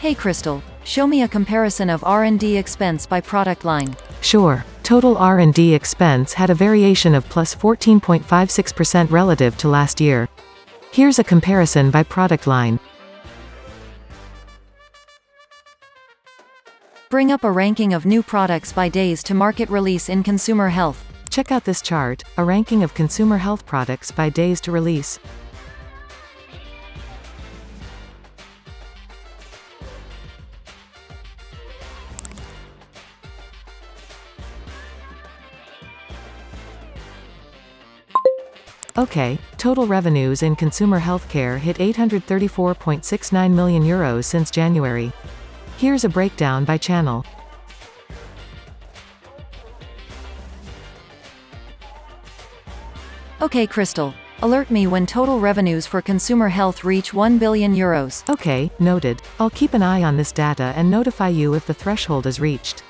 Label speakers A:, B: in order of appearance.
A: Hey Crystal, show me a comparison of R&D expense by product line.
B: Sure. Total R&D expense had a variation of plus 14.56% relative to last year. Here's a comparison by product line.
A: Bring up a ranking of new products by days to market release in consumer health.
B: Check out this chart, a ranking of consumer health products by days to release. Okay, total revenues in consumer healthcare hit 834.69 million euros since January. Here's a breakdown by channel.
A: Okay Crystal, alert me when total revenues for consumer health reach 1 billion euros.
B: Okay, noted. I'll keep an eye on this data and notify you if the threshold is reached.